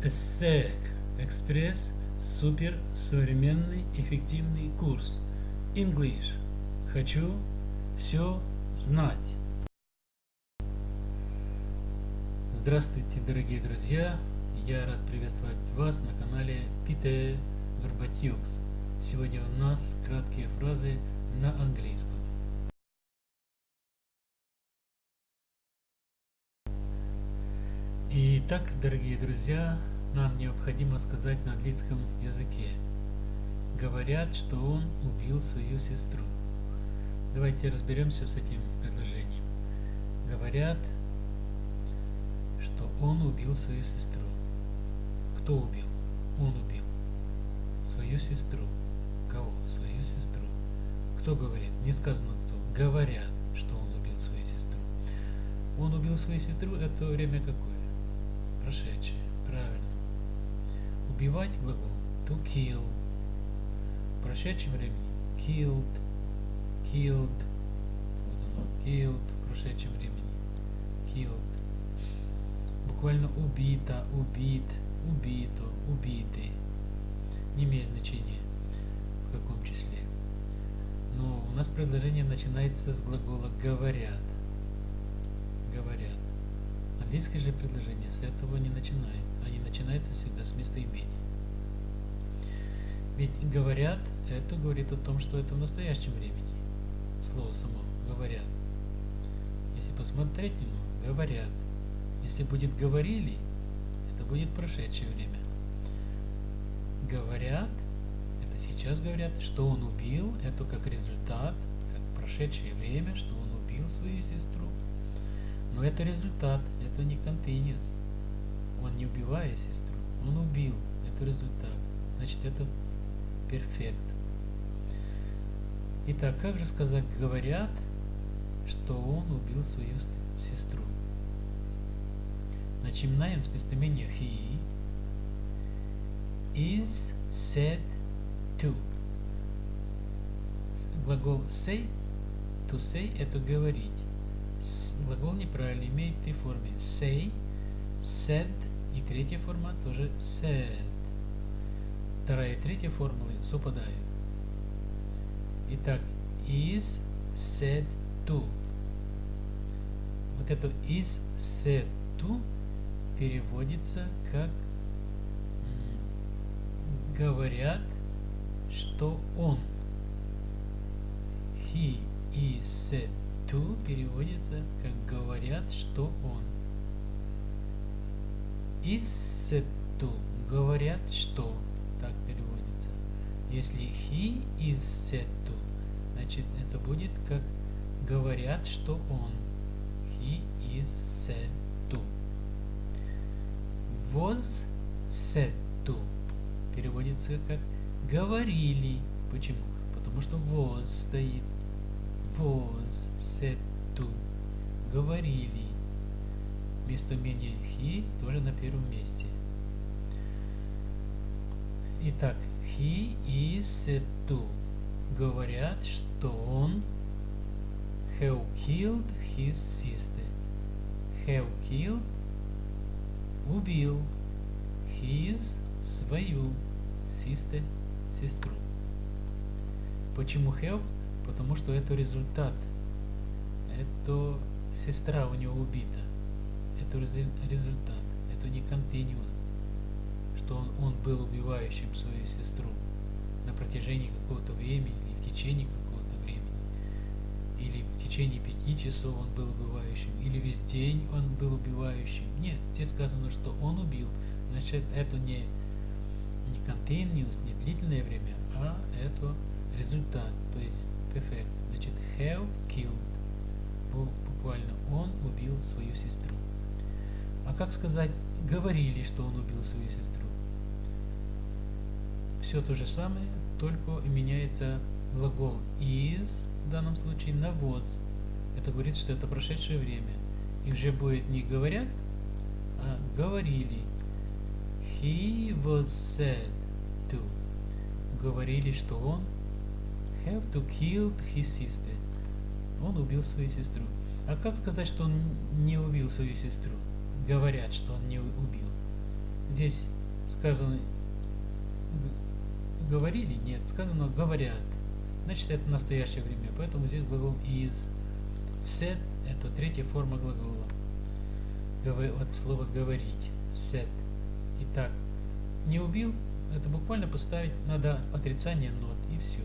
ESSEC Экспресс Супер Современный Эффективный Курс English Хочу все знать Здравствуйте, дорогие друзья! Я рад приветствовать вас на канале Пите Горбатюкс. Сегодня у нас краткие фразы на английском. Итак, дорогие друзья, нам необходимо сказать на английском языке. Говорят, что он убил свою сестру. Давайте разберемся с этим предложением. Говорят, что он убил свою сестру. Кто убил? Он убил свою сестру. Кого? Свою сестру. Кто говорит? Не сказано кто. Говорят, что он убил свою сестру. Он убил свою сестру, это время какое? Прошедшее. Правильно. Убивать глагол to kill. В прошедшем времени killed, killed. Вот оно, killed в прошедшем времени. Killed. Буквально убита, убит, убито, убиты. Не имеет значения в каком числе. Но у нас предложение начинается с глагола говорят. Английское же предложение с этого не начинается. Они начинаются всегда с местоимения. Ведь говорят, это говорит о том, что это в настоящем времени. Слово само говорят. Если посмотреть немного, говорят. Если будет говорили, это будет прошедшее время. Говорят, это сейчас говорят, что он убил, это как результат, как прошедшее время, что он убил свою сестру. Но это результат, это не continuous. Он не убивает сестру, он убил. Это результат. Значит, это перфект. Итак, как же сказать, говорят, что он убил свою сестру? Начинаем с местоимения he is said to. Глагол say, to say это говорить глагол неправильный, имеет три формы. Say, said и третья форма тоже said. Вторая и третья формулы совпадают. Итак, is said to. Вот это is said to переводится как говорят, что он. He is said to переводится как говорят, что он. Иссету говорят, что так переводится. Если he to, значит это будет как говорят, что он. He. Was said to переводится как говорили. Почему? Потому что was стоит was said to говорили. Местоимение he тоже на первом месте. Итак, he is said to говорят, что он have killed his sister. Have killed убил his свою sister сестру. Почему have? Потому что это результат. Это сестра у него убита. Это результат. Это не continuous, что он, он был убивающим свою сестру на протяжении какого-то времени или в течение какого-то времени. Или в течение пяти часов он был убивающим, или весь день он был убивающим. Нет, здесь сказано, что он убил. Значит, это не, не continuous, не длительное время, а это результат. То есть Perfect. Значит, have killed. Буквально он убил свою сестру. А как сказать, говорили, что он убил свою сестру? Все то же самое, только меняется глагол is, в данном случае, на was. Это говорит, что это прошедшее время. И уже будет не говорят, а говорили. He was said to. Говорили, что он have to kill his sister. Он убил свою сестру. А как сказать, что он не убил свою сестру? Говорят, что он не убил. здесь сказано говорили, нет, сказано говорят. Значит, это настоящее время, поэтому здесь глагол is. Said – это третья форма глагола. Вот слово говорить. Said. Итак, не убил, это буквально поставить надо отрицание not и все.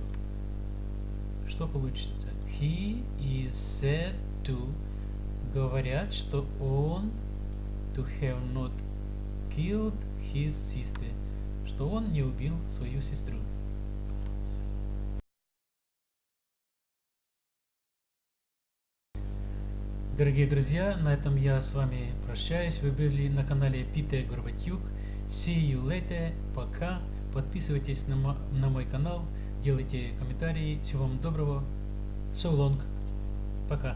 Что получится? He is said to говорят, что он to have not killed his sister, что он не убил свою сестру. Дорогие друзья, на этом я с вами прощаюсь. Вы были на канале Питер Горбатюк. See you later. Пока. Подписывайтесь на, на мой канал, делайте комментарии. Всего вам доброго. So long. Пока.